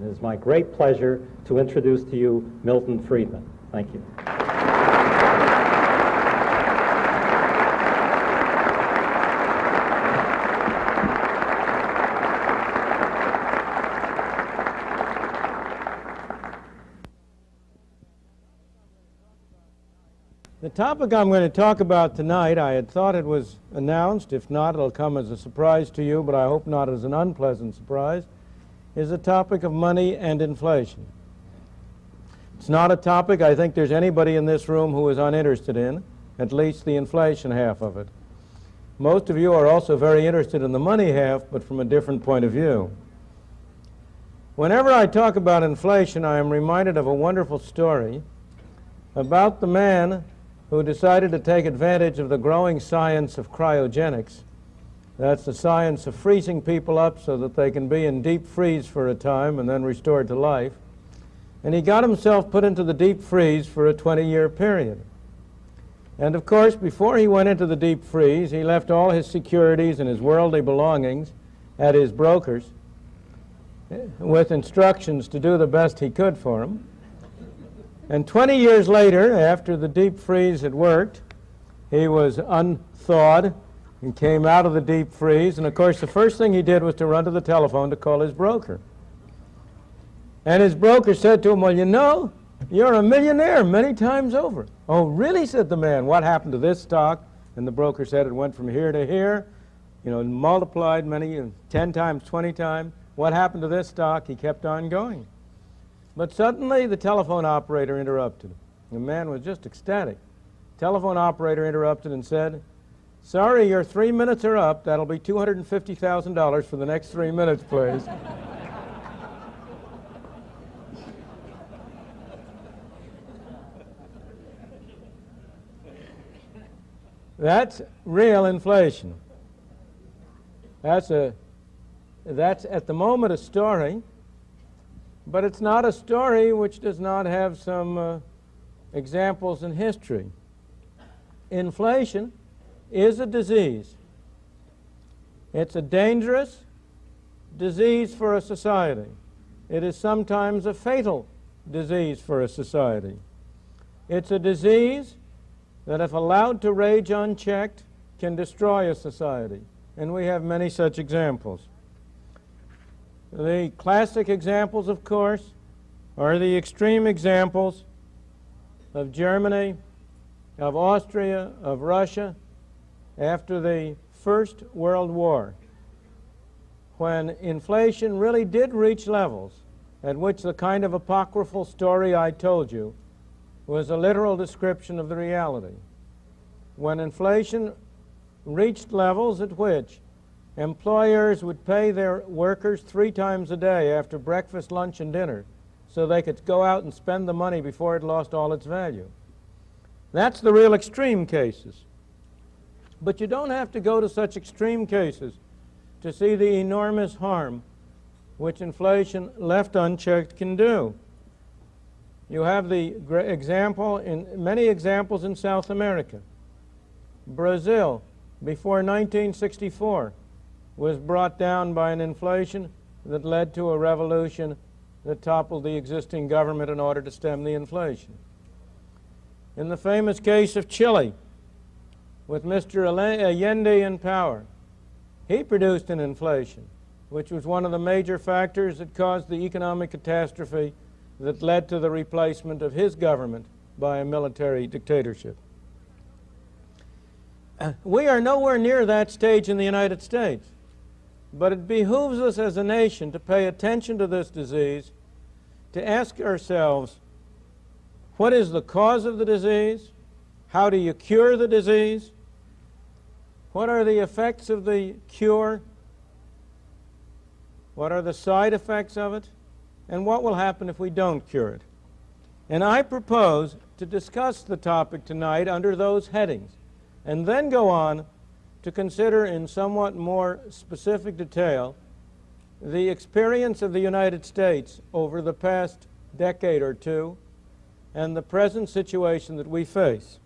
It is my great pleasure to introduce to you Milton Friedman. Thank you. The topic I'm going to talk about tonight, I had thought it was announced. If not, it'll come as a surprise to you, but I hope not as an unpleasant surprise, is the topic of money and inflation. It's not a topic I think there's anybody in this room who is uninterested in, at least the inflation half of it. Most of you are also very interested in the money half, but from a different point of view. Whenever I talk about inflation, I am reminded of a wonderful story about the man who decided to take advantage of the growing science of cryogenics. That's the science of freezing people up so that they can be in deep freeze for a time and then restored to life. And he got himself put into the deep freeze for a 20-year period. And of course, before he went into the deep freeze, he left all his securities and his worldly belongings at his brokers eh, with instructions to do the best he could for him. And 20 years later, after the deep freeze had worked, he was unthawed and came out of the deep freeze. And of course, the first thing he did was to run to the telephone to call his broker. And his broker said to him, Well, you know, you're a millionaire many times over. Oh, really? said the man. What happened to this stock? And the broker said it went from here to here, you know, multiplied many, 10 times, 20 times. What happened to this stock? He kept on going. But suddenly the telephone operator interrupted. Him. The man was just ecstatic. Telephone operator interrupted and said, Sorry, your three minutes are up. That'll be $250,000 for the next three minutes, please. That's real inflation. That's, a, that's at the moment a story but it's not a story which does not have some uh, examples in history. Inflation is a disease. It's a dangerous disease for a society. It is sometimes a fatal disease for a society. It's a disease that, if allowed to rage unchecked, can destroy a society. And we have many such examples. The classic examples, of course, are the extreme examples of Germany, of Austria, of Russia after the First World War, when inflation really did reach levels at which the kind of apocryphal story I told you was a literal description of the reality. When inflation reached levels at which Employers would pay their workers three times a day after breakfast, lunch, and dinner so they could go out and spend the money before it lost all its value. That's the real extreme cases. But you don't have to go to such extreme cases to see the enormous harm which inflation left unchecked can do. You have the example in many examples in South America. Brazil, before 1964, was brought down by an inflation that led to a revolution that toppled the existing government in order to stem the inflation. In the famous case of Chile, with Mr. Uh, Allende in power, he produced an inflation, which was one of the major factors that caused the economic catastrophe that led to the replacement of his government by a military dictatorship. Uh, we are nowhere near that stage in the United States. But it behooves us as a nation to pay attention to this disease, to ask ourselves, what is the cause of the disease? How do you cure the disease? What are the effects of the cure? What are the side effects of it? And what will happen if we don't cure it? And I propose to discuss the topic tonight under those headings, and then go on to consider in somewhat more specific detail the experience of the United States over the past decade or two and the present situation that we face.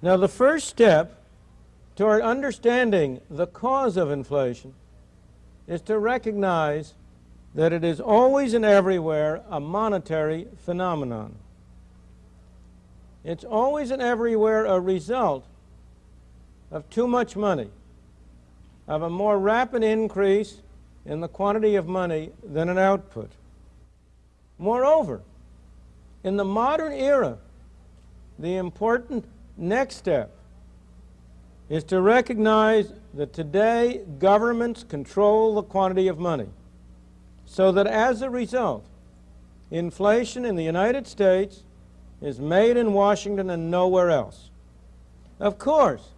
Now, the first step toward understanding the cause of inflation is to recognize that it is always and everywhere a monetary phenomenon. It's always and everywhere a result of too much money, of a more rapid increase in the quantity of money than an output. Moreover, in the modern era, the important next step is to recognize that today governments control the quantity of money, so that as a result, inflation in the United States is made in Washington and nowhere else. Of course,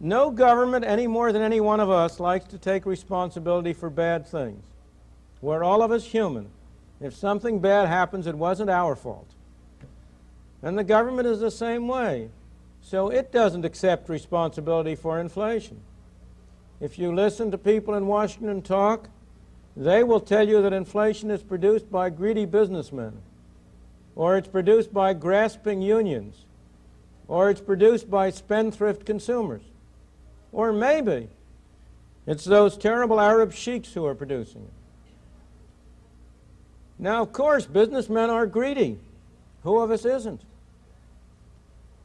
no government any more than any one of us likes to take responsibility for bad things. We're all of us human. If something bad happens, it wasn't our fault. And the government is the same way. So it doesn't accept responsibility for inflation. If you listen to people in Washington talk, they will tell you that inflation is produced by greedy businessmen, or it's produced by grasping unions, or it's produced by spendthrift consumers, or maybe it's those terrible Arab sheiks who are producing it. Now, of course, businessmen are greedy. Who of us isn't?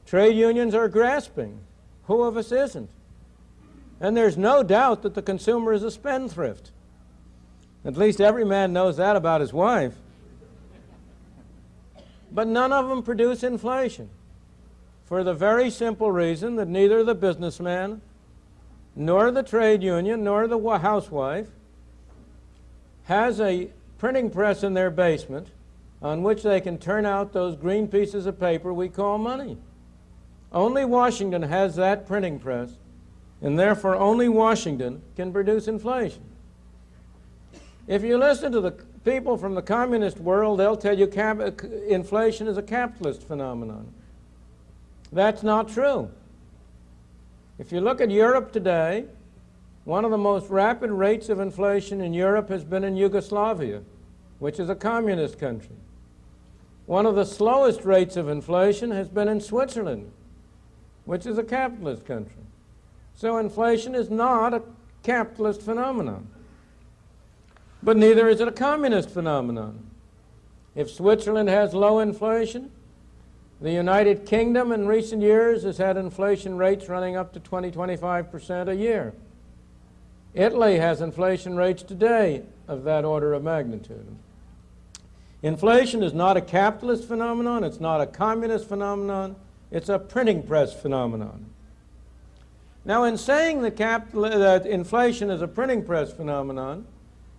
Trade unions are grasping. Who of us isn't? And there's no doubt that the consumer is a spendthrift. At least every man knows that about his wife. But none of them produce inflation for the very simple reason that neither the businessman, nor the trade union, nor the housewife has a printing press in their basement on which they can turn out those green pieces of paper we call money. Only Washington has that printing press, and therefore only Washington can produce inflation. If you listen to the people from the communist world, they'll tell you uh, inflation is a capitalist phenomenon. That's not true. If you look at Europe today, one of the most rapid rates of inflation in Europe has been in Yugoslavia, which is a communist country. One of the slowest rates of inflation has been in Switzerland, which is a capitalist country. So inflation is not a capitalist phenomenon. But neither is it a communist phenomenon. If Switzerland has low inflation, the United Kingdom in recent years has had inflation rates running up to 20, 25% a year. Italy has inflation rates today of that order of magnitude. Inflation is not a capitalist phenomenon, it's not a communist phenomenon, it's a printing press phenomenon. Now, in saying that, that inflation is a printing press phenomenon,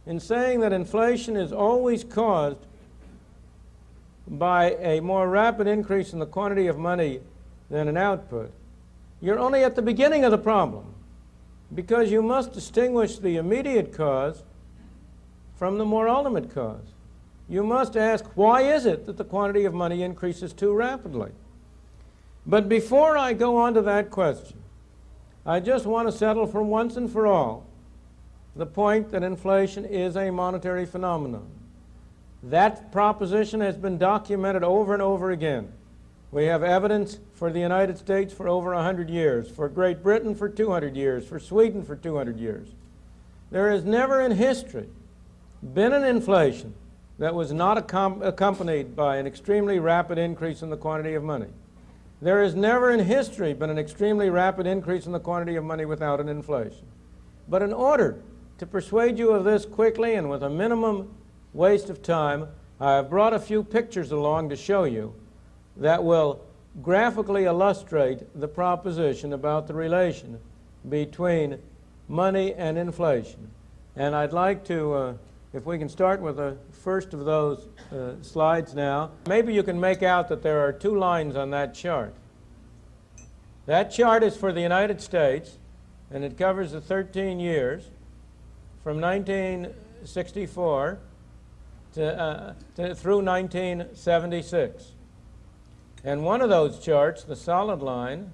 in saying that inflation is always caused by a more rapid increase in the quantity of money than an output, you're only at the beginning of the problem because you must distinguish the immediate cause from the more ultimate cause. You must ask, why is it that the quantity of money increases too rapidly? But before I go on to that question, I just want to settle for once and for all the point that inflation is a monetary phenomenon. That proposition has been documented over and over again. We have evidence for the United States for over 100 years, for Great Britain for 200 years, for Sweden for 200 years. There has never in history been an inflation that was not accompanied by an extremely rapid increase in the quantity of money. There has never in history been an extremely rapid increase in the quantity of money without an inflation. But in order to persuade you of this quickly and with a minimum waste of time, I have brought a few pictures along to show you that will graphically illustrate the proposition about the relation between money and inflation. And I'd like to, uh, if we can start with the first of those uh, slides now, maybe you can make out that there are two lines on that chart. That chart is for the United States, and it covers the 13 years from 1964 to, uh, to, through 1976. And one of those charts, the solid line,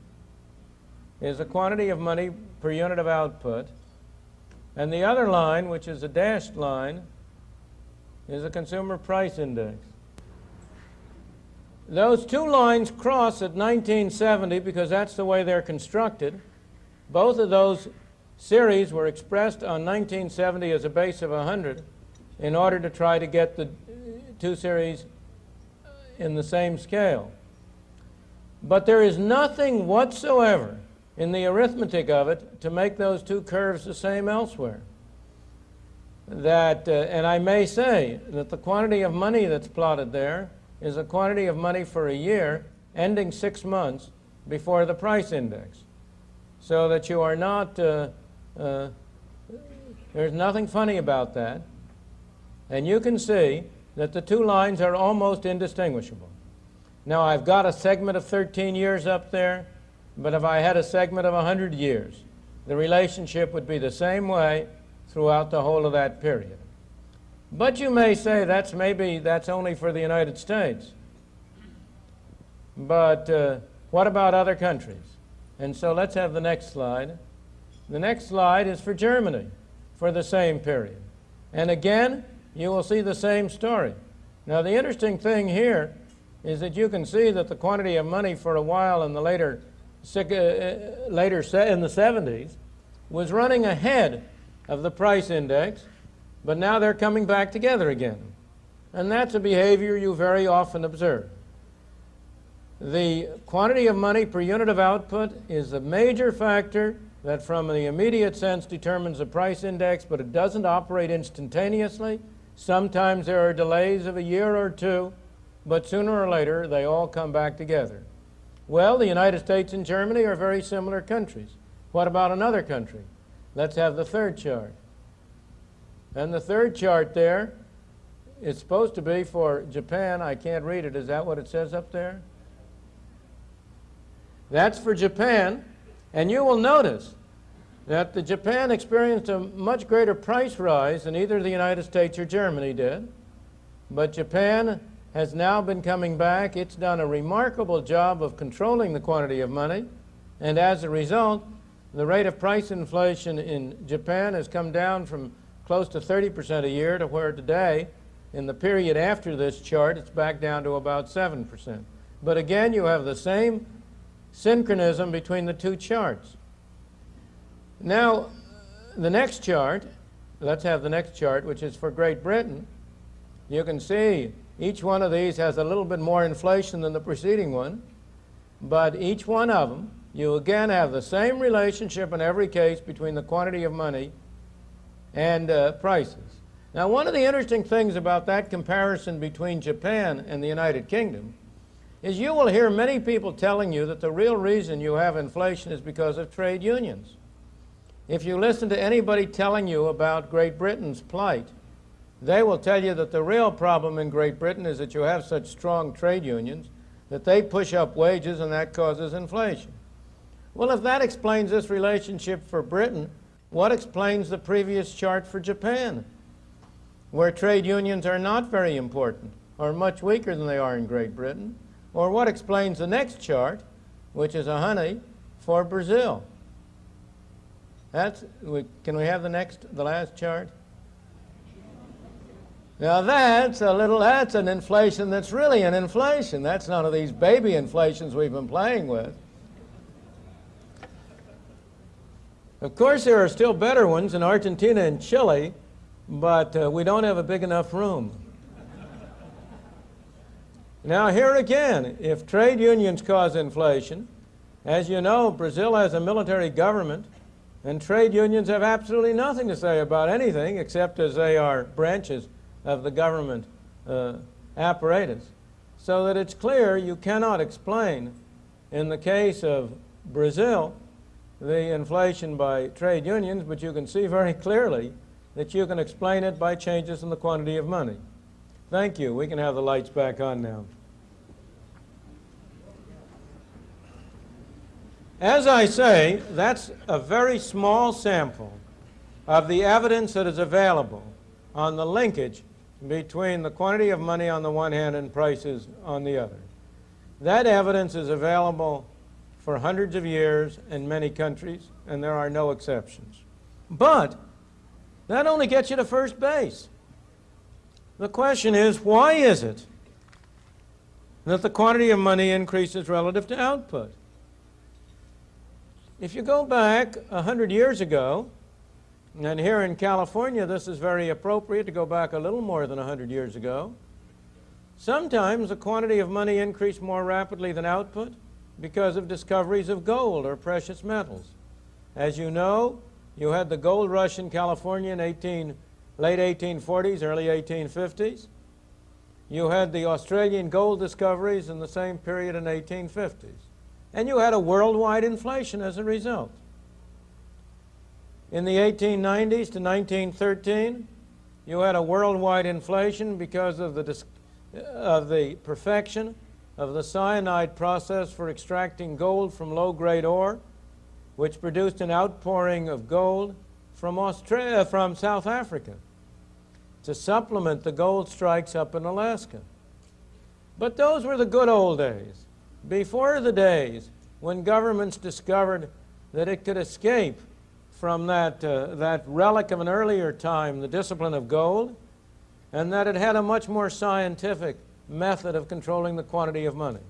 is the quantity of money per unit of output. And the other line, which is a dashed line, is the consumer price index. Those two lines cross at 1970 because that's the way they're constructed. Both of those series were expressed on 1970 as a base of 100 in order to try to get the two series in the same scale. But there is nothing whatsoever in the arithmetic of it to make those two curves the same elsewhere. That, uh, and I may say that the quantity of money that's plotted there is a quantity of money for a year ending six months before the price index. So that you are not, uh, uh, there's nothing funny about that. And you can see that the two lines are almost indistinguishable. Now I've got a segment of 13 years up there, but if I had a segment of 100 years, the relationship would be the same way throughout the whole of that period. But you may say that's maybe that's only for the United States. But uh, what about other countries? And so let's have the next slide. The next slide is for Germany for the same period. And again, you will see the same story. Now, the interesting thing here is that you can see that the quantity of money for a while in the later, Uh, uh, later in the 70s was running ahead of the price index, but now they're coming back together again. And that's a behavior you very often observe. The quantity of money per unit of output is a major factor that from the immediate sense determines the price index, but it doesn't operate instantaneously. Sometimes there are delays of a year or two, but sooner or later they all come back together. Well, the United States and Germany are very similar countries. What about another country? Let's have the third chart. And the third chart there, it's supposed to be for Japan. I can't read it. Is that what it says up there? That's for Japan. And you will notice that the Japan experienced a much greater price rise than either the United States or Germany did. But Japan has now been coming back. It's done a remarkable job of controlling the quantity of money. And as a result, the rate of price inflation in Japan has come down from close to 30% a year to where today, in the period after this chart, it's back down to about 7%. But again, you have the same synchronism between the two charts. Now, the next chart, let's have the next chart, which is for Great Britain. You can see each one of these has a little bit more inflation than the preceding one, but each one of them, you again have the same relationship in every case between the quantity of money and uh, prices. Now, one of the interesting things about that comparison between Japan and the United Kingdom is you will hear many people telling you that the real reason you have inflation is because of trade unions. If you listen to anybody telling you about Great Britain's plight, they will tell you that the real problem in Great Britain is that you have such strong trade unions that they push up wages and that causes inflation. Well, if that explains this relationship for Britain, what explains the previous chart for Japan, where trade unions are not very important or much weaker than they are in Great Britain? Or what explains the next chart, which is a honey for Brazil? That's, can we have the next, the last chart? Now that's a little, that's an inflation that's really an inflation. That's none of these baby inflations we've been playing with. Of course, there are still better ones in Argentina and Chile, but uh, we don't have a big enough room. Now, here again, if trade unions cause inflation, as you know, Brazil has a military government, and trade unions have absolutely nothing to say about anything except as they are branches of the government uh, apparatus. So that it's clear you cannot explain, in the case of Brazil, the inflation by trade unions, but you can see very clearly that you can explain it by changes in the quantity of money. Thank you. We can have the lights back on now. As I say, that's a very small sample of the evidence that is available on the linkage between the quantity of money on the one hand and prices on the other. That evidence is available for hundreds of years in many countries, and there are no exceptions. But that only gets you to first base. The question is, why is it that the quantity of money increases relative to output? If you go back a hundred years ago, And here in California, this is very appropriate to go back a little more than 100 years ago. Sometimes the quantity of money increased more rapidly than output because of discoveries of gold or precious metals. As you know, you had the gold rush in California in 18, late 1840s, early 1850s. You had the Australian gold discoveries in the same period in 1850s. And you had a worldwide inflation as a result. In the 1890s to 1913, you had a worldwide inflation because of the, of the perfection of the cyanide process for extracting gold from low-grade ore, which produced an outpouring of gold from, Australia, from South Africa to supplement the gold strikes up in Alaska. But those were the good old days, before the days when governments discovered that it could escape from that, uh, that relic of an earlier time, the discipline of gold, and that it had a much more scientific method of controlling the quantity of money.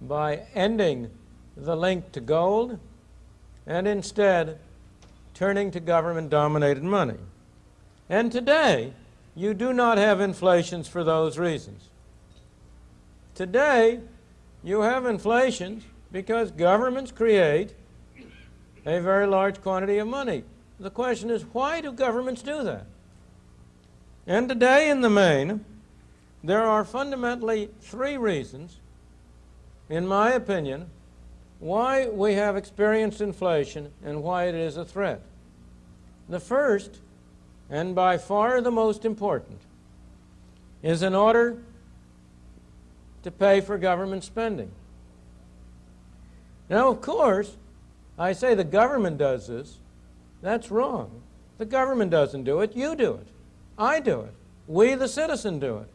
By ending the link to gold and instead turning to government-dominated money. And today, you do not have inflations for those reasons. Today, you have inflations because governments create a very large quantity of money. The question is, why do governments do that? And today, in the main, there are fundamentally three reasons, in my opinion, why we have experienced inflation and why it is a threat. The first, and by far the most important, is in order to pay for government spending. Now, of course, I say the government does this. That's wrong. The government doesn't do it. You do it. I do it. We, the citizen, do it.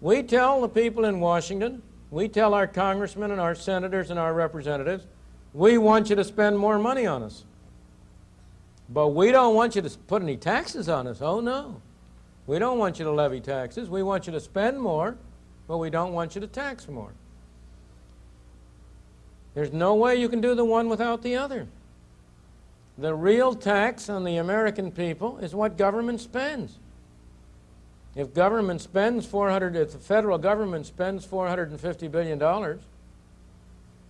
We tell the people in Washington, we tell our congressmen and our senators and our representatives, we want you to spend more money on us. But we don't want you to put any taxes on us. Oh, no. We don't want you to levy taxes. We want you to spend more, but we don't want you to tax more. There's no way you can do the one without the other. The real tax on the American people is what government spends. If government spends 400, if the federal government spends $450 billion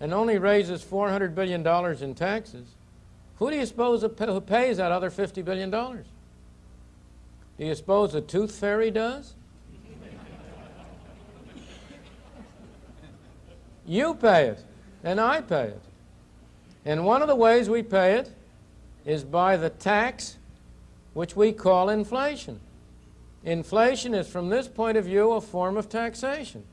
and only raises $400 billion in taxes, who do you suppose who pays that other $50 billion? Do you suppose the tooth fairy does? you pay it and I pay it. And one of the ways we pay it is by the tax which we call inflation. Inflation is, from this point of view, a form of taxation.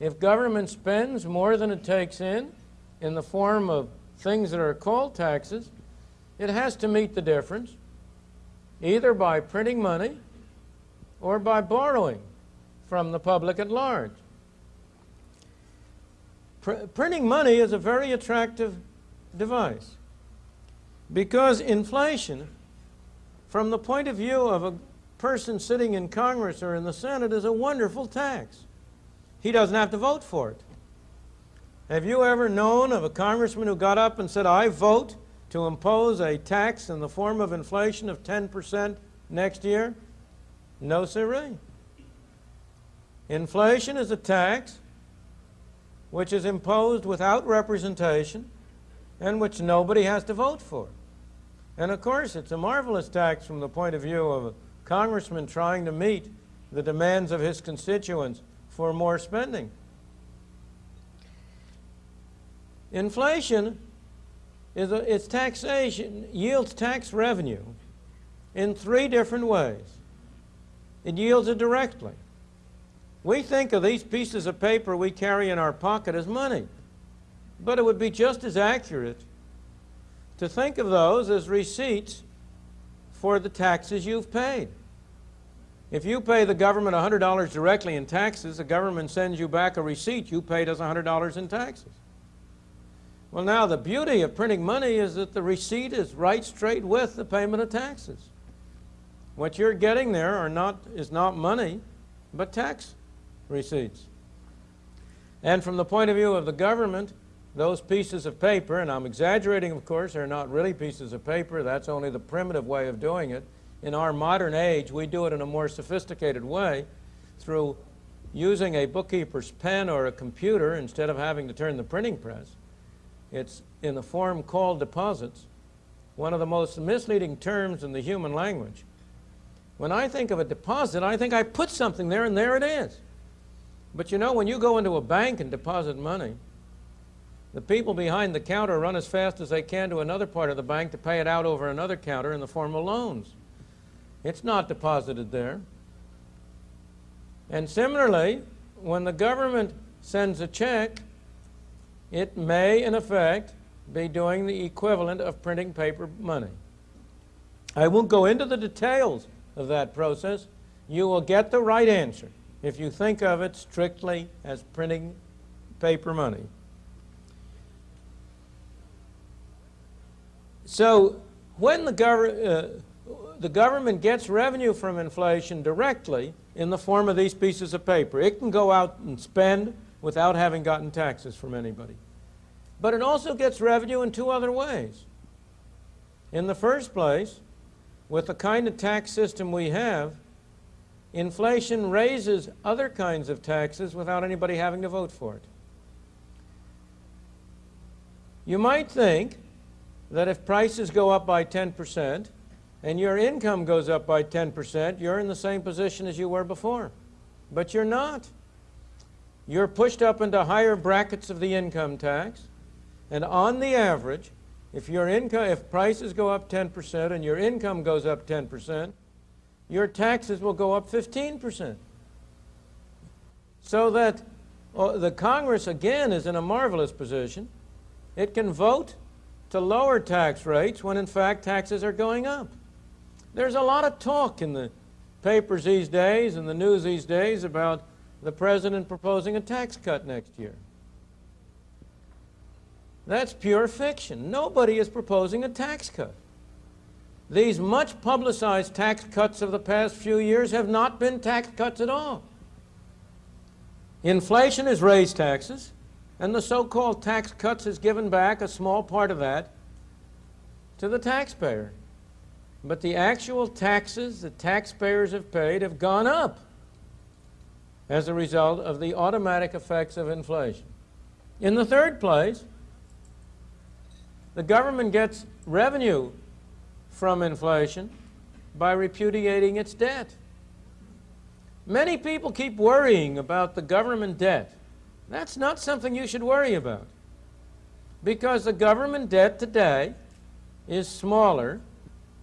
If government spends more than it takes in, in the form of things that are called taxes, it has to meet the difference, either by printing money or by borrowing from the public at large. Pr printing money is a very attractive device because inflation, from the point of view of a person sitting in Congress or in the Senate, is a wonderful tax. He doesn't have to vote for it. Have you ever known of a congressman who got up and said, I vote to impose a tax in the form of inflation of 10% next year? No, sirree. Inflation is a tax which is imposed without representation and which nobody has to vote for. And of course, it's a marvelous tax from the point of view of a congressman trying to meet the demands of his constituents for more spending. Inflation is a, its taxation yields tax revenue in three different ways. It yields it directly. We think of these pieces of paper we carry in our pocket as money, but it would be just as accurate to think of those as receipts for the taxes you've paid. If you pay the government $100 directly in taxes, the government sends you back a receipt you paid us $100 in taxes. Well, now the beauty of printing money is that the receipt is right straight with the payment of taxes. What you're getting there are not, is not money, but tax receipts. And from the point of view of the government, those pieces of paper, and I'm exaggerating, of course, they're not really pieces of paper, that's only the primitive way of doing it. In our modern age, we do it in a more sophisticated way through using a bookkeeper's pen or a computer instead of having to turn the printing press. It's in the form called deposits, one of the most misleading terms in the human language. When I think of a deposit, I think I put something there and there it is. But you know, when you go into a bank and deposit money, the people behind the counter run as fast as they can to another part of the bank to pay it out over another counter in the form of loans. It's not deposited there. And similarly, when the government sends a check, it may, in effect, be doing the equivalent of printing paper money. I won't go into the details of that process. You will get the right answer if you think of it strictly as printing paper money. So when the, gov uh, the government gets revenue from inflation directly in the form of these pieces of paper, it can go out and spend without having gotten taxes from anybody. But it also gets revenue in two other ways. In the first place, with the kind of tax system we have, inflation raises other kinds of taxes without anybody having to vote for it. You might think that if prices go up by 10% and your income goes up by 10%, you're in the same position as you were before. But you're not. You're pushed up into higher brackets of the income tax, and on the average, if your income, if prices go up 10% and your income goes up 10%, your taxes will go up 15%. So that uh, the Congress, again, is in a marvelous position. It can vote to lower tax rates when, in fact, taxes are going up. There's a lot of talk in the papers these days and the news these days about the president proposing a tax cut next year. That's pure fiction. Nobody is proposing a tax cut. These much publicized tax cuts of the past few years have not been tax cuts at all. Inflation has raised taxes, and the so-called tax cuts has given back a small part of that to the taxpayer. But the actual taxes that taxpayers have paid have gone up as a result of the automatic effects of inflation. In the third place, the government gets revenue from inflation by repudiating its debt. Many people keep worrying about the government debt. That's not something you should worry about because the government debt today is smaller,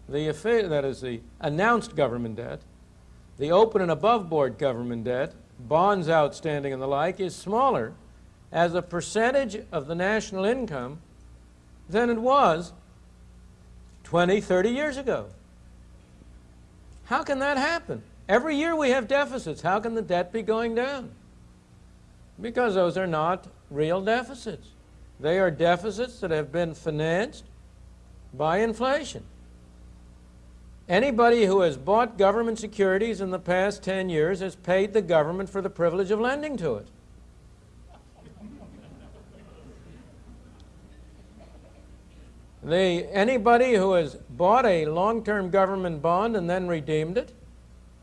the that is the announced government debt, the open and above board government debt, bonds outstanding and the like, is smaller as a percentage of the national income than it was 20, 30 years ago. How can that happen? Every year we have deficits. How can the debt be going down? Because those are not real deficits. They are deficits that have been financed by inflation. Anybody who has bought government securities in the past 10 years has paid the government for the privilege of lending to it. The, anybody who has bought a long-term government bond and then redeemed it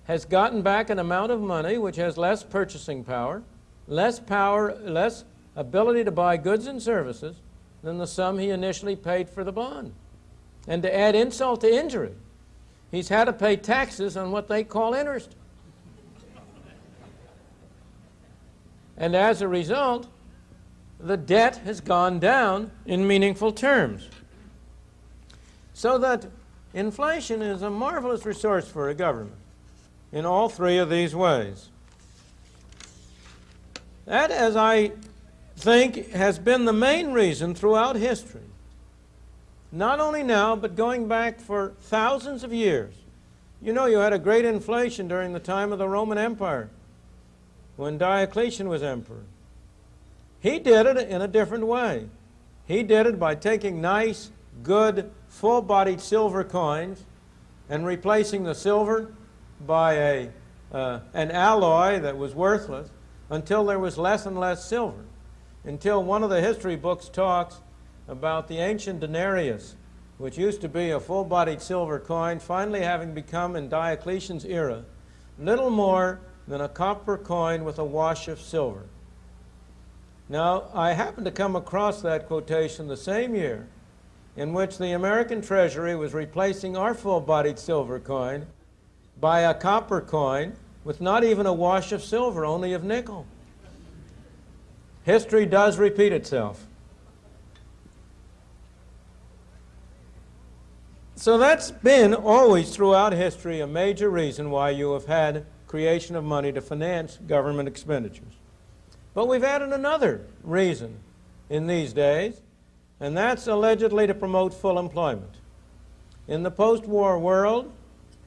has gotten back an amount of money which has less purchasing power, less power, less ability to buy goods and services than the sum he initially paid for the bond. And to add insult to injury, he's had to pay taxes on what they call interest. And as a result, the debt has gone down in meaningful terms. So that inflation is a marvelous resource for a government in all three of these ways. That, as I think, has been the main reason throughout history, not only now, but going back for thousands of years. You know, you had a great inflation during the time of the Roman Empire when Diocletian was emperor. He did it in a different way. He did it by taking nice, good, full-bodied silver coins and replacing the silver by a, uh, an alloy that was worthless until there was less and less silver. until one of the history books talks about the ancient denarius, which used to be a full-bodied silver coin, finally having become in Diocletian's era little more than a copper coin with a wash of silver. Now, I happened to come across that quotation the same year in which the American Treasury was replacing our full-bodied silver coin by a copper coin with not even a wash of silver, only of nickel. History does repeat itself. So that's been always throughout history a major reason why you have had creation of money to finance government expenditures. But we've added another reason in these days, and that's allegedly to promote full employment. In the post-war world,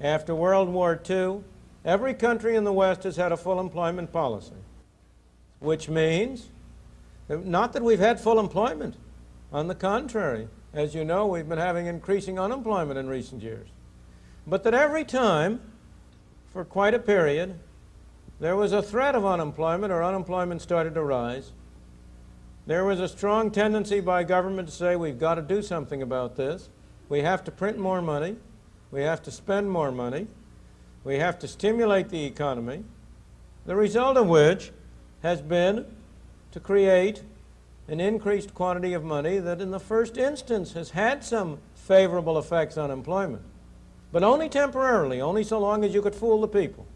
after World War II, every country in the West has had a full employment policy, which means not that we've had full employment. On the contrary, as you know, we've been having increasing unemployment in recent years. But that every time, for quite a period, there was a threat of unemployment or unemployment started to rise. There was a strong tendency by government to say we've got to do something about this. We have to print more money. We have to spend more money. We have to stimulate the economy. The result of which has been to create an increased quantity of money that in the first instance has had some favorable effects on employment, but only temporarily, only so long as you could fool the people.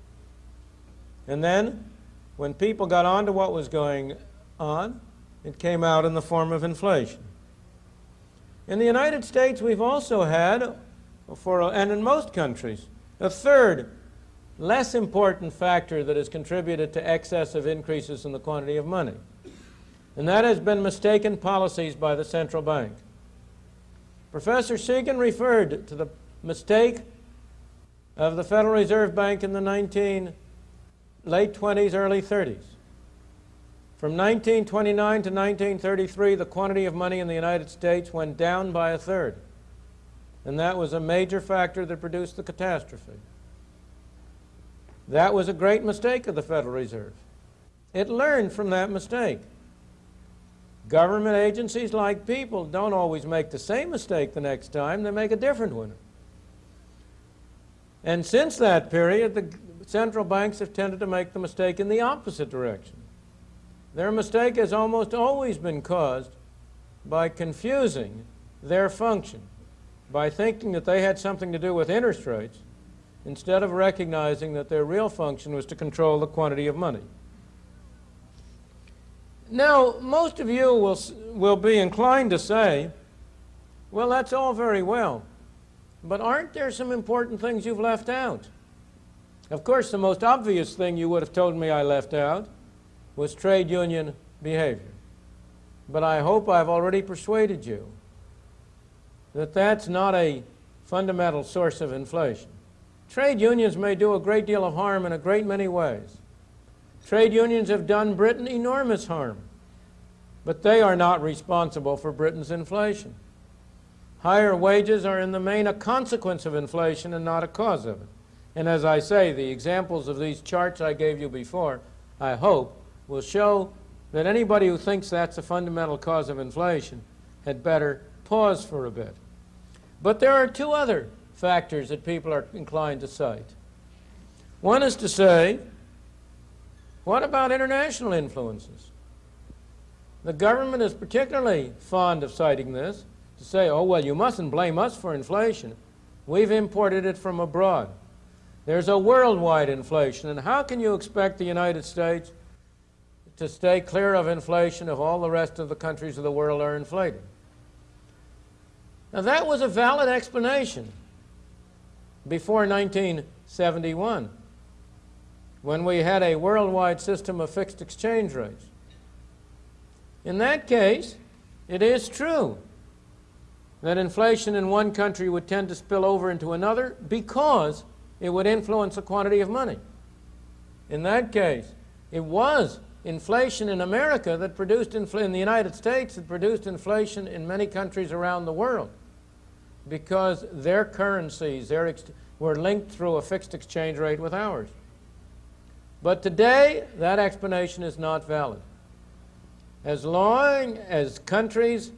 And then, when people got on to what was going on, it came out in the form of inflation. In the United States, we've also had, for, and in most countries, a third, less important factor that has contributed to excessive increases in the quantity of money and that has been mistaken policies by the central bank. Professor Segan referred to the mistake of the Federal Reserve Bank in the 19 late 20s, early 30s. From 1929 to 1933, the quantity of money in the United States went down by a third. And that was a major factor that produced the catastrophe. That was a great mistake of the Federal Reserve. It learned from that mistake. Government agencies, like people, don't always make the same mistake the next time. They make a different one. And since that period, the central banks have tended to make the mistake in the opposite direction. Their mistake has almost always been caused by confusing their function, by thinking that they had something to do with interest rates, instead of recognizing that their real function was to control the quantity of money. Now, most of you will, will be inclined to say, well, that's all very well, but aren't there some important things you've left out? Of course, the most obvious thing you would have told me I left out was trade union behavior. But I hope I've already persuaded you that that's not a fundamental source of inflation. Trade unions may do a great deal of harm in a great many ways. Trade unions have done Britain enormous harm, but they are not responsible for Britain's inflation. Higher wages are in the main a consequence of inflation and not a cause of it. And as I say, the examples of these charts I gave you before, I hope, will show that anybody who thinks that's a fundamental cause of inflation had better pause for a bit. But there are two other factors that people are inclined to cite. One is to say what about international influences? The government is particularly fond of citing this to say, oh, well, you mustn't blame us for inflation. We've imported it from abroad. There's a worldwide inflation, and how can you expect the United States to stay clear of inflation if all the rest of the countries of the world are inflated. Now, that was a valid explanation before 1971 when we had a worldwide system of fixed exchange rates. In that case, it is true that inflation in one country would tend to spill over into another because it would influence the quantity of money. In that case, it was inflation in America that produced in the United States that produced inflation in many countries around the world because their currencies their were linked through a fixed exchange rate with ours. But today, that explanation is not valid. as long as countries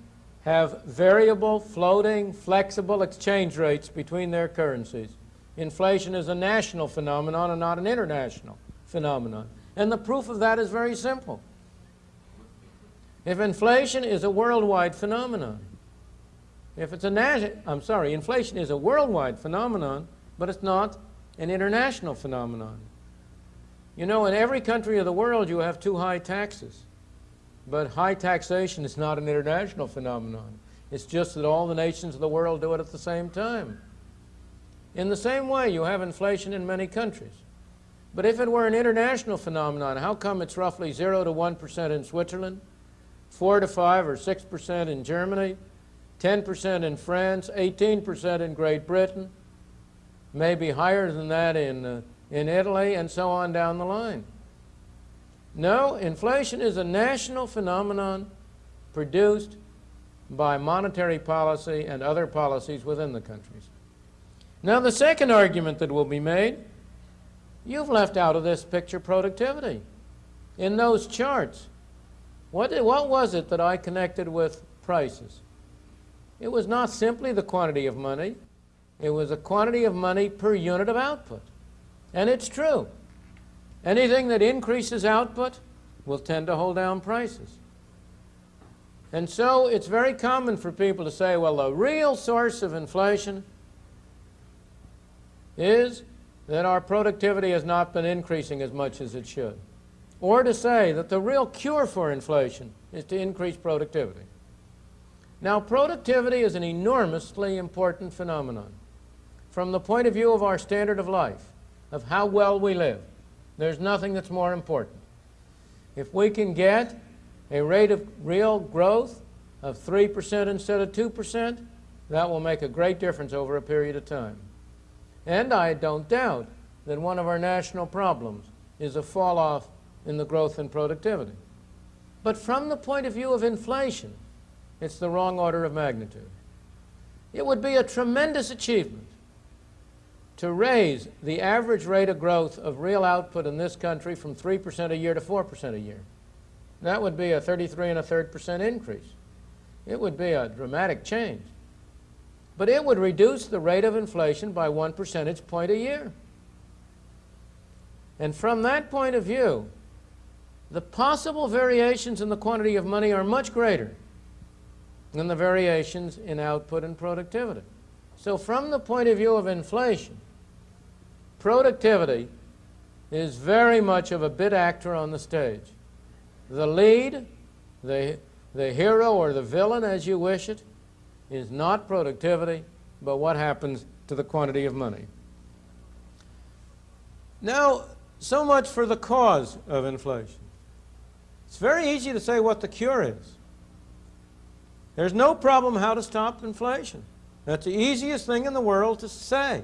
have variable, floating, flexible exchange rates between their currencies, inflation is a national phenomenon and not an international phenomenon. And the proof of that is very simple. If inflation is a worldwide phenomenon, if it's a national, I'm sorry, inflation is a worldwide phenomenon, but it's not an international phenomenon. You know, in every country of the world you have too high taxes. But high taxation is not an international phenomenon. It's just that all the nations of the world do it at the same time. In the same way, you have inflation in many countries. But if it were an international phenomenon, how come it's roughly 0 to 1% in Switzerland, 4 to 5 or 6% in Germany, 10% in France, 18% in Great Britain, maybe higher than that in, uh, in Italy, and so on down the line? No, inflation is a national phenomenon produced by monetary policy and other policies within the countries. Now, the second argument that will be made You've left out of this picture productivity. In those charts, what, what was it that I connected with prices? It was not simply the quantity of money. It was a quantity of money per unit of output. And it's true. Anything that increases output will tend to hold down prices. And so it's very common for people to say, well, the real source of inflation is that our productivity has not been increasing as much as it should. Or to say that the real cure for inflation is to increase productivity. Now, productivity is an enormously important phenomenon. From the point of view of our standard of life, of how well we live, there's nothing that's more important. If we can get a rate of real growth of 3% instead of 2%, that will make a great difference over a period of time. And I don't doubt that one of our national problems is a fall off in the growth and productivity. But from the point of view of inflation, it's the wrong order of magnitude. It would be a tremendous achievement to raise the average rate of growth of real output in this country from 3% a year to 4% a year. That would be a 33 and a third percent increase. It would be a dramatic change. But it would reduce the rate of inflation by one percentage point a year. And from that point of view, the possible variations in the quantity of money are much greater than the variations in output and productivity. So from the point of view of inflation, productivity is very much of a bit actor on the stage. The lead, the, the hero or the villain as you wish it, is not productivity, but what happens to the quantity of money. Now, so much for the cause of inflation. It's very easy to say what the cure is. There's no problem how to stop inflation. That's the easiest thing in the world to say.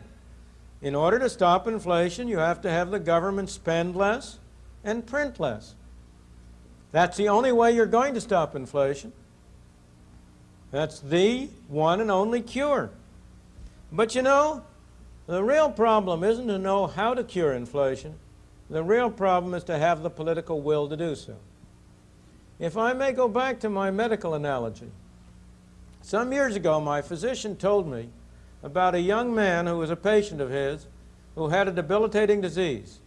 In order to stop inflation, you have to have the government spend less and print less. That's the only way you're going to stop inflation. That's the one and only cure. But you know, the real problem isn't to know how to cure inflation. The real problem is to have the political will to do so. If I may go back to my medical analogy, some years ago my physician told me about a young man who was a patient of his who had a debilitating disease,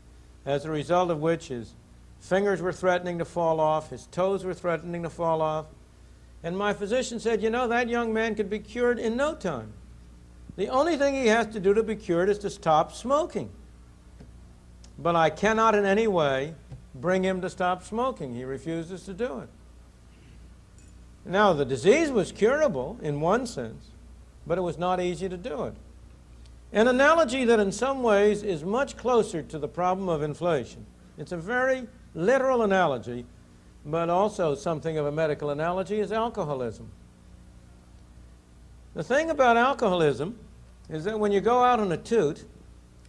as a result of which his fingers were threatening to fall off, his toes were threatening to fall off, and my physician said, you know, that young man could be cured in no time. The only thing he has to do to be cured is to stop smoking. But I cannot in any way bring him to stop smoking. He refuses to do it. Now, the disease was curable in one sense, but it was not easy to do it. An analogy that in some ways is much closer to the problem of inflation. It's a very literal analogy but also something of a medical analogy is alcoholism. The thing about alcoholism is that when you go out on a toot,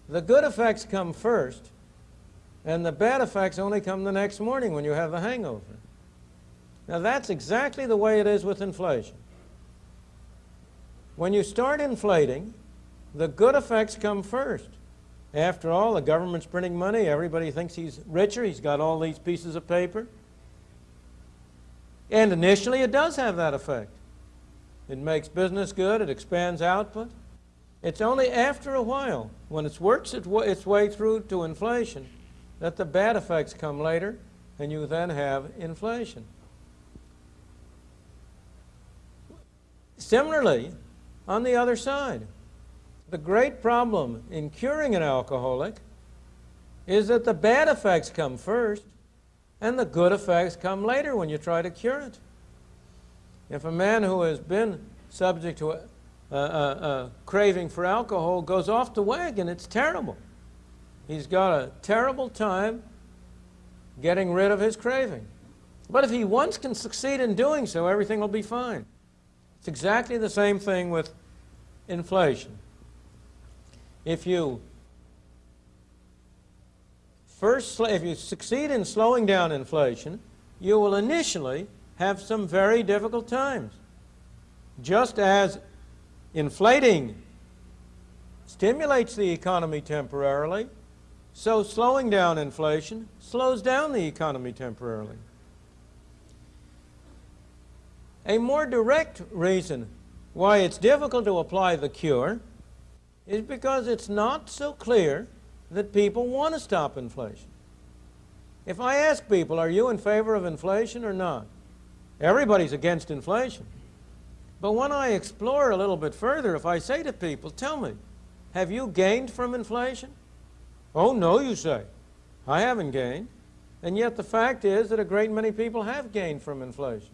the good effects come first, and the bad effects only come the next morning when you have a hangover. Now that's exactly the way it is with inflation. When you start inflating, the good effects come first. After all, the government's printing money, everybody thinks he's richer, he's got all these pieces of paper. And initially, it does have that effect. It makes business good, it expands output. It's only after a while, when it works its wa- its way through to inflation, that the bad effects come later, and you then have inflation. Similarly, on the other side, the great problem in curing an alcoholic is that the bad effects come first and the good effects come later when you try to cure it. If a man who has been subject to a, a, a, craving for alcohol goes off the wagon, it's terrible. He's got a terrible time getting rid of his craving. But if he once can succeed in doing so, everything will be fine. It's exactly the same thing with inflation. If you first, if you succeed in slowing down inflation, you will initially have some very difficult times. Just as inflating stimulates the economy temporarily, so slowing down inflation slows down the economy temporarily. A more direct reason why it's difficult to apply the cure is because it's not so clear that people want to stop inflation. If I ask people, are you in favor of inflation or not? Everybody's against inflation. But when I explore a little bit further, if I say to people, tell me, have you gained from inflation? Oh, no, you say. I haven't gained. And yet the fact is that a great many people have gained from inflation.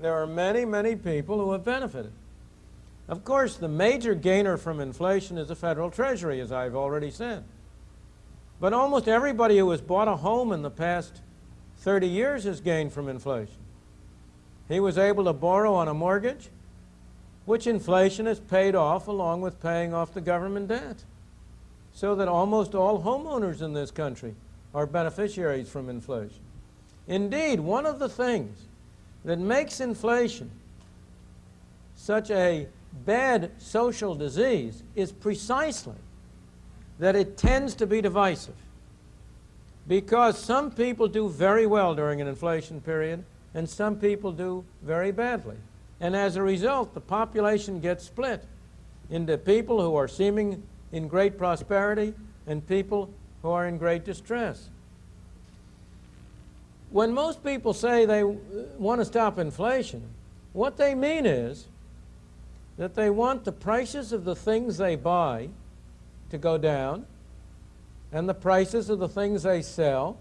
There are many, many people who have benefited. Of course, the major gainer from inflation is the Federal Treasury, as I've already said. But almost everybody who has bought a home in the past 30 years has gained from inflation. He was able to borrow on a mortgage, which inflation has paid off along with paying off the government debt. So that almost all homeowners in this country are beneficiaries from inflation. Indeed, one of the things that makes inflation such a bad social disease is precisely that it tends to be divisive. Because some people do very well during an inflation period, and some people do very badly. And as a result, the population gets split into people who are seeming in great prosperity and people who are in great distress. When most people say they want to stop inflation, what they mean is that they want the prices of the things they buy to go down and the prices of the things they sell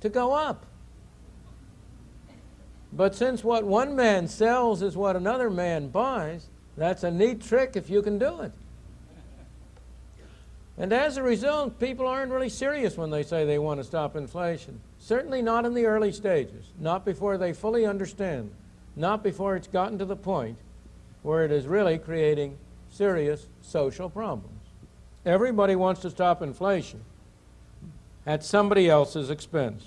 to go up. But since what one man sells is what another man buys, that's a neat trick if you can do it. And as a result, people aren't really serious when they say they want to stop inflation. Certainly not in the early stages, not before they fully understand, not before it's gotten to the point where it is really creating serious social problems. Everybody wants to stop inflation at somebody else's expense.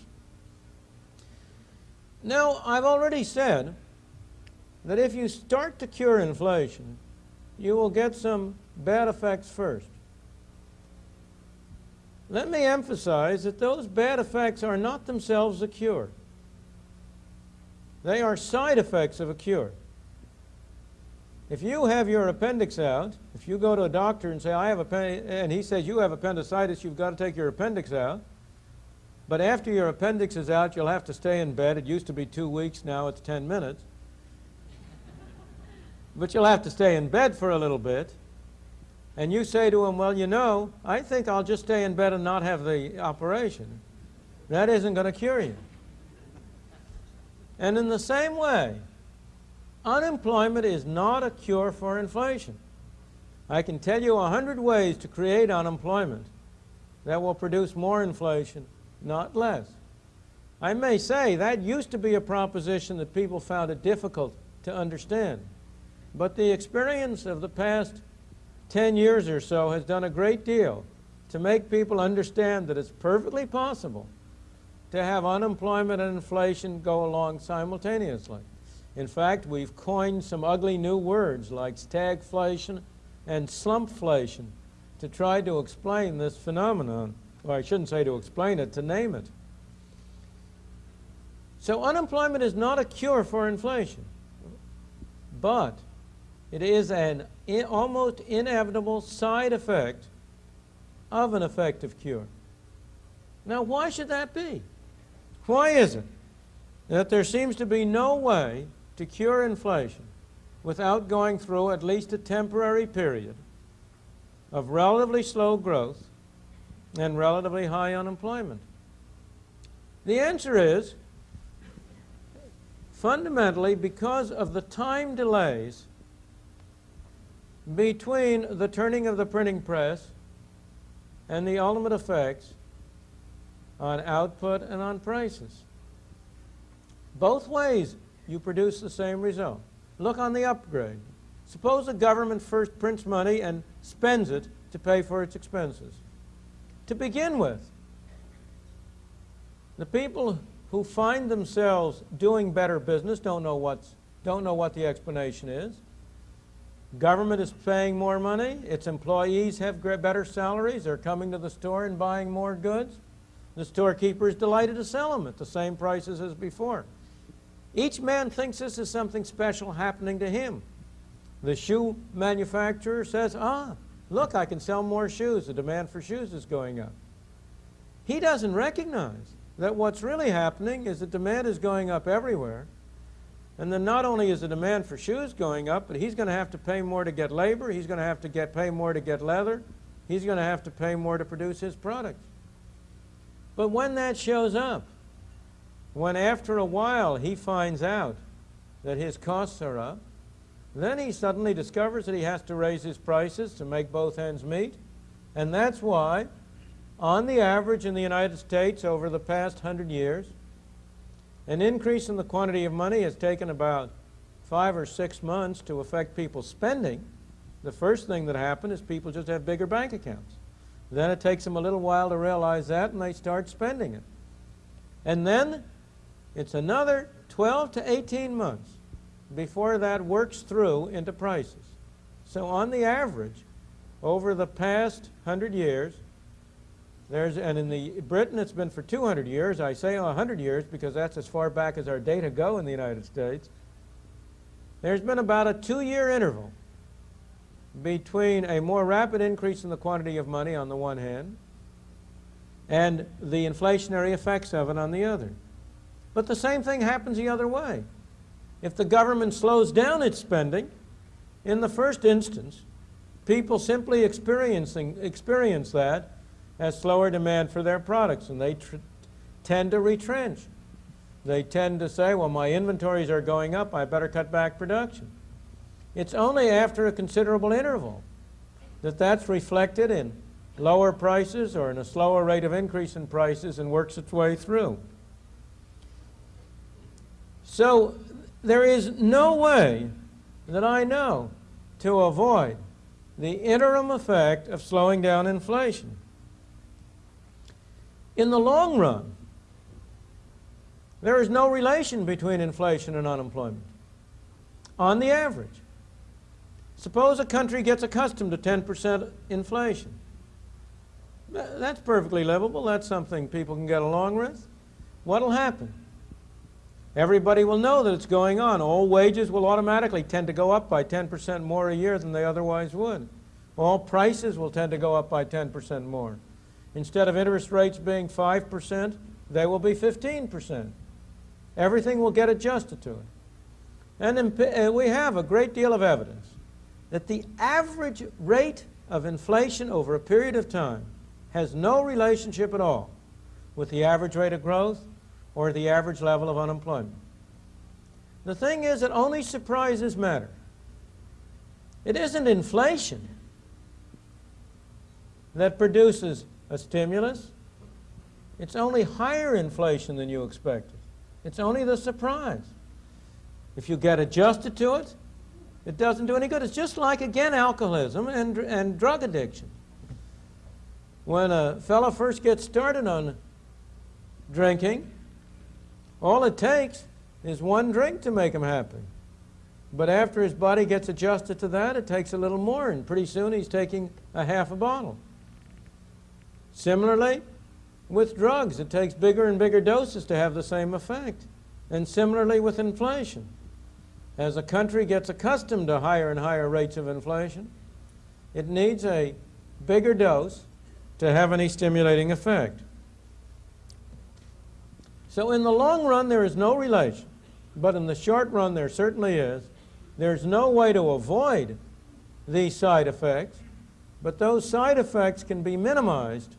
Now, I've already said that if you start to cure inflation, you will get some bad effects first. Let me emphasize that those bad effects are not themselves a cure. They are side effects of a cure. If you have your appendix out, if you go to a doctor and say, I have a, and he says, you have appendicitis, you've got to take your appendix out. But after your appendix is out, you'll have to stay in bed. It used to be two weeks, now it's 10 minutes. but you'll have to stay in bed for a little bit. And you say to him, well, you know, I think I'll just stay in bed and not have the operation. That isn't going to cure you. And in the same way, unemployment is not a cure for inflation. I can tell you a hundred ways to create unemployment that will produce more inflation, not less. I may say that used to be a proposition that people found it difficult to understand. But the experience of the past 10 years or so has done a great deal to make people understand that it's perfectly possible to have unemployment and inflation go along simultaneously. In fact, we've coined some ugly new words like stagflation and slumpflation to try to explain this phenomenon. Well, I shouldn't say to explain it, to name it. So unemployment is not a cure for inflation, but it is an almost inevitable side effect of an effective cure. Now, why should that be? Why is it that there seems to be no way to cure inflation without going through at least a temporary period of relatively slow growth and relatively high unemployment? The answer is fundamentally because of the time delays between the turning of the printing press and the ultimate effects on output and on prices. Both ways you produce the same result. Look on the upgrade. Suppose the government first prints money and spends it to pay for its expenses. To begin with, the people who find themselves doing better business don't know, what's, don't know what the explanation is. Government is paying more money. Its employees have better salaries. They're coming to the store and buying more goods. The storekeeper is delighted to sell them at the same prices as before. Each man thinks this is something special happening to him. The shoe manufacturer says, ah, look, I can sell more shoes. The demand for shoes is going up. He doesn't recognize that what's really happening is the demand is going up everywhere. And then not only is the demand for shoes going up, but he's going to have to pay more to get labor. He's going to have to get, pay more to get leather. He's going to have to pay more to produce his products. But when that shows up, when after a while he finds out that his costs are up, then he suddenly discovers that he has to raise his prices to make both ends meet. And that's why, on the average in the United States over the past hundred years, an increase in the quantity of money has taken about five or six months to affect people's spending. The first thing that happened is people just have bigger bank accounts. Then it takes them a little while to realize that and they start spending it. And then it's another 12 to 18 months before that works through into prices. So on the average, over the past 100 years, there's, and in the Britain it's been for 200 years. I say 100 years because that's as far back as our data go in the United States. There's been about a two-year interval between a more rapid increase in the quantity of money on the one hand and the inflationary effects of it on the other. But the same thing happens the other way. If the government slows down its spending, in the first instance, people simply experiencing, experience that as slower demand for their products, and they tend to retrench. They tend to say, well, my inventories are going up, I better cut back production. It's only after a considerable interval that that's reflected in lower prices or in a slower rate of increase in prices and works its way through. So there is no way that I know to avoid the interim effect of slowing down inflation. In the long run, there is no relation between inflation and unemployment. On the average, suppose a country gets accustomed to 10% inflation. That's perfectly livable. That's something people can get along with. What'll happen? Everybody will know that it's going on. All wages will automatically tend to go up by 10% more a year than they otherwise would. All prices will tend to go up by 10% more. Instead of interest rates being 5%, they will be 15%. Everything will get adjusted to it. And uh, we have a great deal of evidence that the average rate of inflation over a period of time has no relationship at all with the average rate of growth or the average level of unemployment. The thing is that only surprises matter. It isn't inflation that produces a stimulus. It's only higher inflation than you expected. It's only the surprise. If you get adjusted to it, it doesn't do any good. It's just like, again, alcoholism and, and drug addiction. When a fellow first gets started on drinking, all it takes is one drink to make him happy. But after his body gets adjusted to that, it takes a little more, and pretty soon he's taking a half a bottle. Similarly, with drugs, it takes bigger and bigger doses to have the same effect. And similarly with inflation. As a country gets accustomed to higher and higher rates of inflation, it needs a bigger dose to have any stimulating effect. So in the long run, there is no relation. But in the short run, there certainly is. There's no way to avoid these side effects, but those side effects can be minimized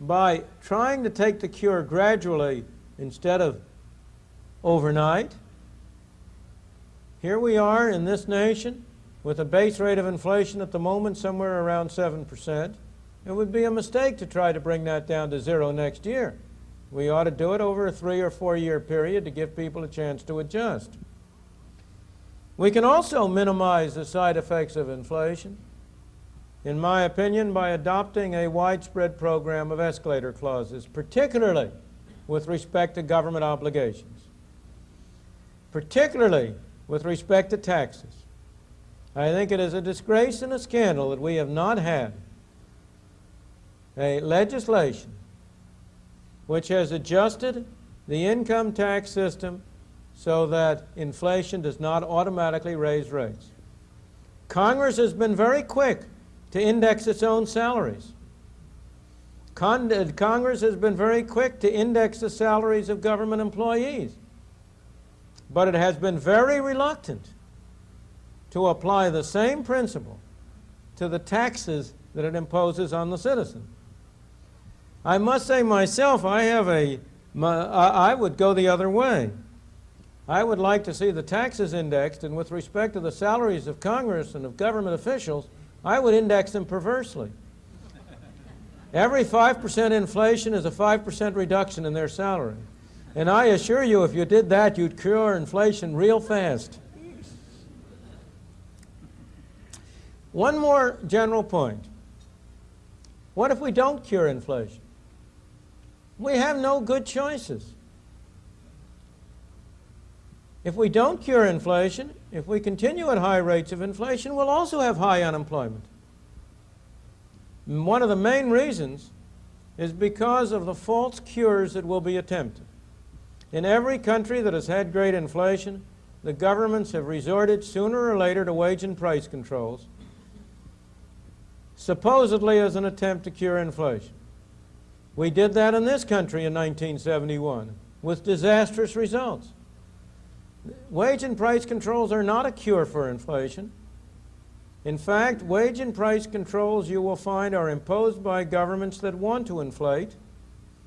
by trying to take the cure gradually instead of overnight. Here we are in this nation with a base rate of inflation at the moment somewhere around 7%. It would be a mistake to try to bring that down to zero next year. We ought to do it over a three or four year period to give people a chance to adjust. We can also minimize the side effects of inflation, in my opinion, by adopting a widespread program of escalator clauses, particularly with respect to government obligations, particularly with respect to taxes. I think it is a disgrace and a scandal that we have not had a legislation which has adjusted the income tax system so that inflation does not automatically raise rates. Congress has been very quick to index its own salaries. Con uh, Congress has been very quick to index the salaries of government employees. But it has been very reluctant to apply the same principle to the taxes that it imposes on the citizen. I must say myself, I have a, my, I would go the other way. I would like to see the taxes indexed, and with respect to the salaries of Congress and of government officials, I would index them perversely. Every 5% inflation is a 5% reduction in their salary. And I assure you, if you did that, you'd cure inflation real fast. One more general point. What if we don't cure inflation? We have no good choices. If we don't cure inflation, if we continue at high rates of inflation, we'll also have high unemployment. One of the main reasons is because of the false cures that will be attempted. In every country that has had great inflation, the governments have resorted sooner or later to wage and price controls, supposedly as an attempt to cure inflation. We did that in this country in 1971 with disastrous results. Wage and price controls are not a cure for inflation. In fact, wage and price controls you will find are imposed by governments that want to inflate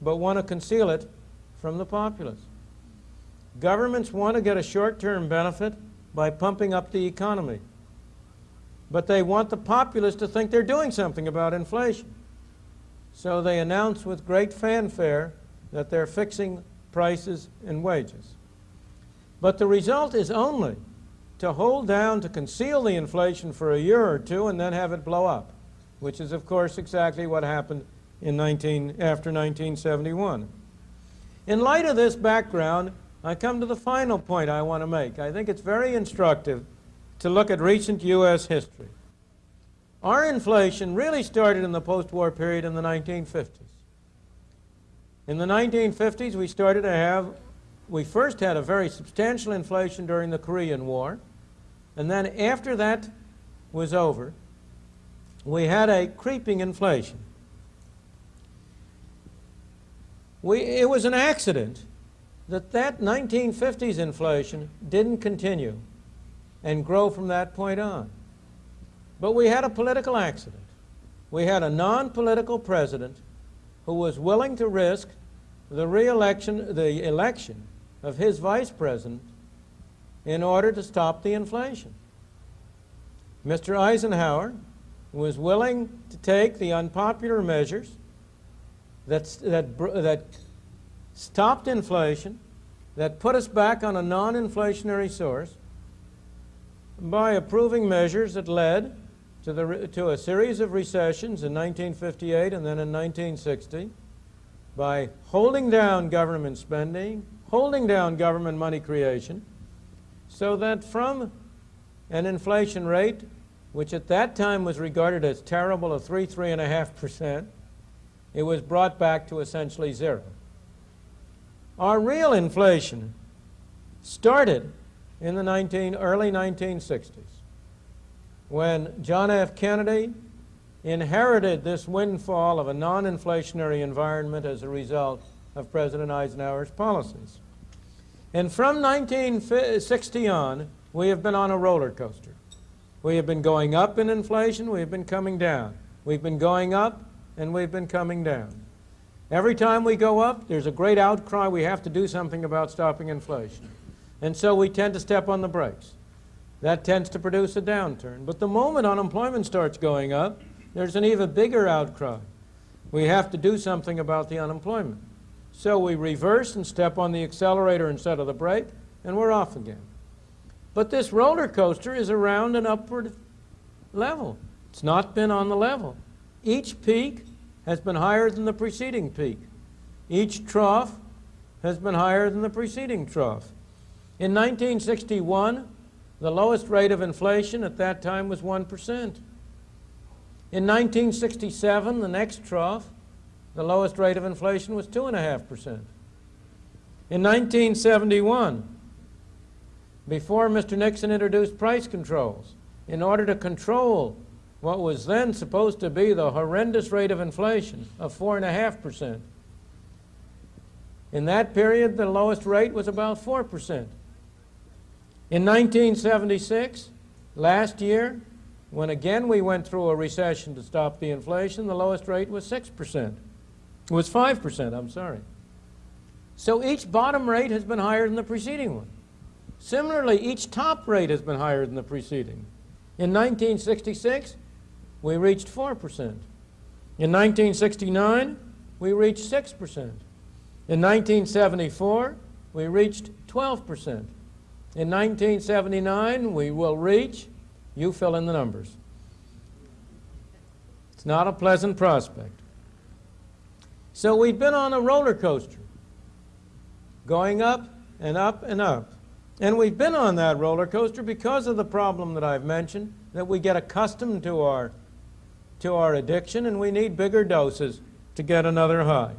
but want to conceal it from the populace. Governments want to get a short-term benefit by pumping up the economy. But they want the populace to think they're doing something about inflation. So they announce with great fanfare that they're fixing prices and wages. But the result is only to hold down, to conceal the inflation for a year or two and then have it blow up, which is, of course, exactly what happened in 19, after 1971. In light of this background, I come to the final point I want to make. I think it's very instructive to look at recent U.S. history. Our inflation really started in the post-war period in the 1950s. In the 1950s, we started to have, we first had a very substantial inflation during the Korean War, and then after that was over, we had a creeping inflation. We, it was an accident that that 1950s inflation didn't continue and grow from that point on. But we had a political accident. We had a non-political president who was willing to risk the re-election, the election of his vice president in order to stop the inflation. Mr. Eisenhower was willing to take the unpopular measures that, that, that stopped inflation, that put us back on a non-inflationary source by approving measures that led to, the, to a series of recessions in 1958 and then in 1960 by holding down government spending, holding down government money creation, so that from an inflation rate, which at that time was regarded as terrible of 3, 3.5%, it was brought back to essentially zero. Our real inflation started in the 19, early 1960s when John F. Kennedy inherited this windfall of a non-inflationary environment as a result of President Eisenhower's policies. And from 1960 on, we have been on a roller coaster. We have been going up in inflation, we have been coming down. We've been going up, and we've been coming down. Every time we go up, there's a great outcry, we have to do something about stopping inflation. And so we tend to step on the brakes. That tends to produce a downturn. But the moment unemployment starts going up, there's an even bigger outcry. We have to do something about the unemployment. So we reverse and step on the accelerator instead of the brake, and we're off again. But this roller coaster is around an upward level. It's not been on the level. Each peak has been higher than the preceding peak. Each trough has been higher than the preceding trough. In 1961, the lowest rate of inflation at that time was 1%. In 1967, the next trough, the lowest rate of inflation was 2.5%. In 1971, before Mr. Nixon introduced price controls, in order to control what was then supposed to be the horrendous rate of inflation of 4.5%. In that period, the lowest rate was about 4%. In 1976, last year, when again we went through a recession to stop the inflation, the lowest rate was 6%. It was 5%, I'm sorry. So each bottom rate has been higher than the preceding one. Similarly, each top rate has been higher than the preceding. In 1966, we reached 4%. In 1969, we reached 6%. In 1974, we reached 12%. In 1979, we will reach, you fill in the numbers. It's not a pleasant prospect. So we've been on a roller coaster, going up and up and up. And we've been on that roller coaster because of the problem that I've mentioned, that we get accustomed to our to our addiction, and we need bigger doses to get another high.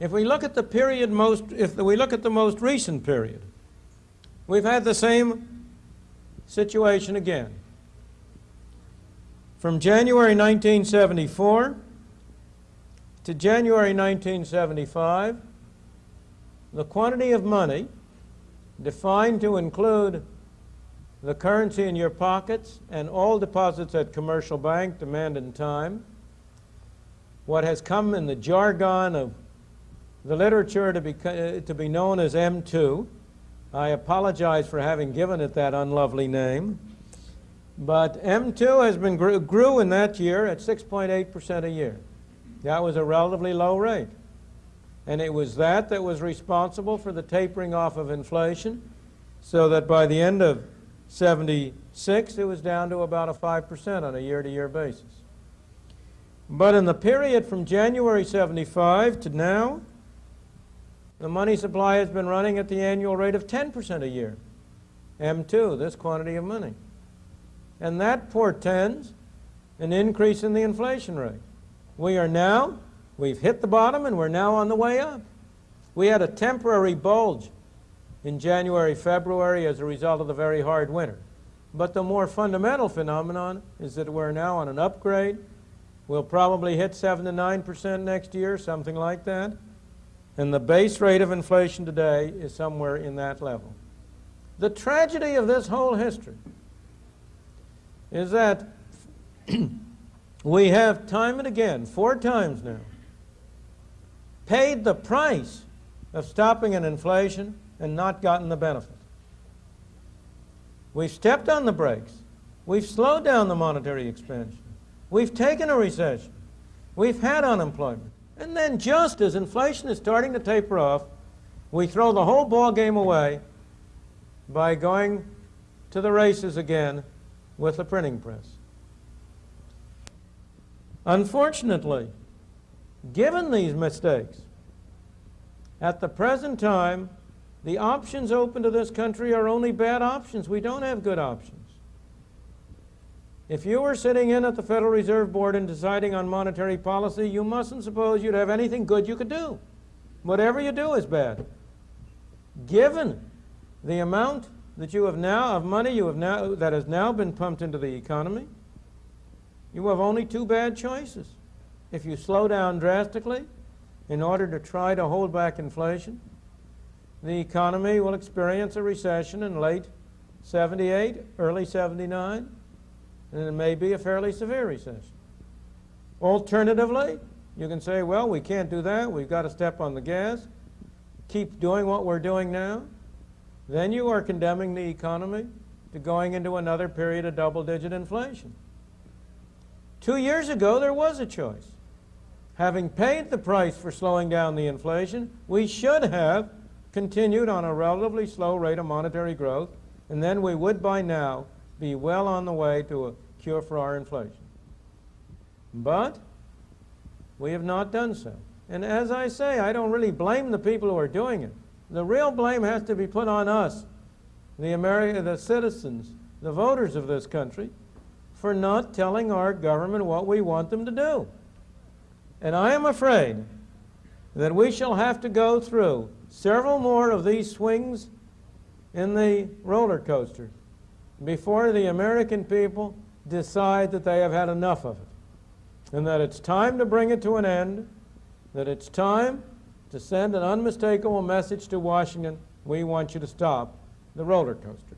If we look at the period most, if we look at the most recent period, we've had the same situation again. From January 1974 to January 1975, the quantity of money defined to include the currency in your pockets, and all deposits at commercial bank demand in time. What has come in the jargon of the literature to be, uh, to be known as M2. I apologize for having given it that unlovely name. But M2 has been grew, grew in that year at 6.8% a year. That was a relatively low rate. And it was that that was responsible for the tapering off of inflation so that by the end of 76, it was down to about a 5% on a year-to-year -year basis. But in the period from January 75 to now, the money supply has been running at the annual rate of 10% a year. M2, this quantity of money. And that portends an increase in the inflation rate. We are now, we've hit the bottom and we're now on the way up. We had a temporary bulge in January, February as a result of the very hard winter. But the more fundamental phenomenon is that we're now on an upgrade. We'll probably hit 7 to 9% next year, something like that. And the base rate of inflation today is somewhere in that level. The tragedy of this whole history is that we have time and again, four times now, paid the price of stopping an inflation and not gotten the benefit. We've stepped on the brakes. We've slowed down the monetary expansion. We've taken a recession. We've had unemployment. And then just as inflation is starting to taper off, we throw the whole ball game away by going to the races again with the printing press. Unfortunately, given these mistakes, at the present time, the options open to this country are only bad options. We don't have good options. If you were sitting in at the Federal Reserve Board and deciding on monetary policy, you mustn't suppose you'd have anything good you could do. Whatever you do is bad. given the amount that you have now of money you have now that has now been pumped into the economy, you have only two bad choices. If you slow down drastically in order to try to hold back inflation, the economy will experience a recession in late 78, early 79, and it may be a fairly severe recession. Alternatively, you can say, well, we can't do that. We've got to step on the gas, keep doing what we're doing now. Then you are condemning the economy to going into another period of double-digit inflation. Two years ago, there was a choice. Having paid the price for slowing down the inflation, we should have continued on a relatively slow rate of monetary growth, and then we would by now be well on the way to a cure for our inflation. But we have not done so. And as I say, I don't really blame the people who are doing it. The real blame has to be put on us, the America, the citizens, the voters of this country, for not telling our government what we want them to do. And I am afraid that we shall have to go through several more of these swings in the roller coaster before the American people decide that they have had enough of it and that it's time to bring it to an end, that it's time to send an unmistakable message to Washington, we want you to stop the roller coaster.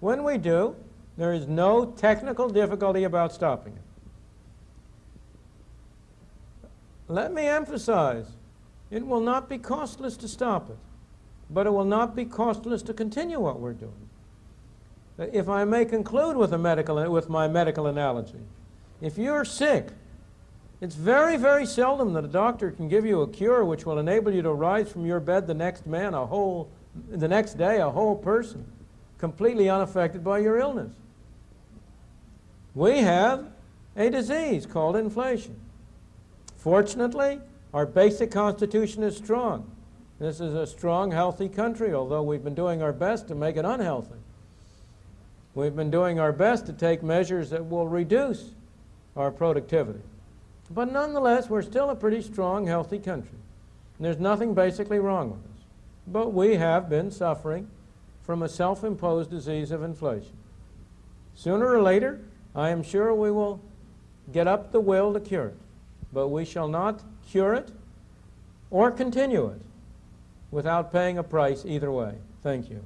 When we do, there is no technical difficulty about stopping it. Let me emphasize, it will not be costless to stop it, but it will not be costless to continue what we're doing. If I may conclude with, a medical, with my medical analogy, if you're sick, it's very, very seldom that a doctor can give you a cure which will enable you to rise from your bed the next man, a whole, the next day, a whole person, completely unaffected by your illness. We have a disease called inflation. Fortunately, our basic constitution is strong. This is a strong, healthy country, although we've been doing our best to make it unhealthy. We've been doing our best to take measures that will reduce our productivity. But nonetheless, we're still a pretty strong, healthy country. And there's nothing basically wrong with us. But we have been suffering from a self-imposed disease of inflation. Sooner or later, I am sure we will get up the will to cure it. But we shall not cure it or continue it without paying a price either way. Thank you.